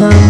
time.